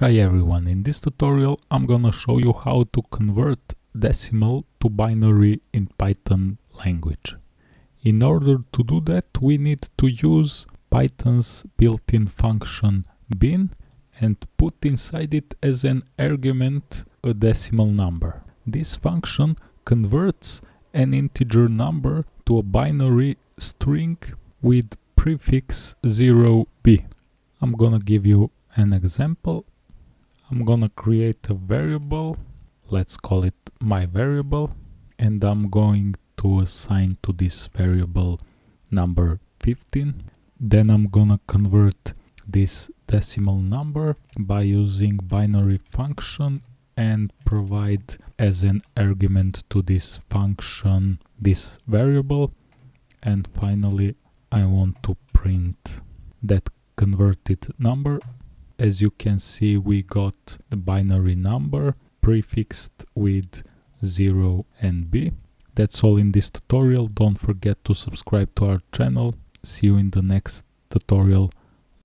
Hi everyone, in this tutorial I'm gonna show you how to convert decimal to binary in Python language. In order to do that we need to use Python's built-in function bin and put inside it as an argument a decimal number. This function converts an integer number to a binary string with prefix 0b. I'm gonna give you an example I'm gonna create a variable let's call it my variable and I'm going to assign to this variable number 15 then I'm gonna convert this decimal number by using binary function and provide as an argument to this function this variable. And finally I want to print that converted number as you can see we got the binary number prefixed with 0 and b. That's all in this tutorial, don't forget to subscribe to our channel, see you in the next tutorial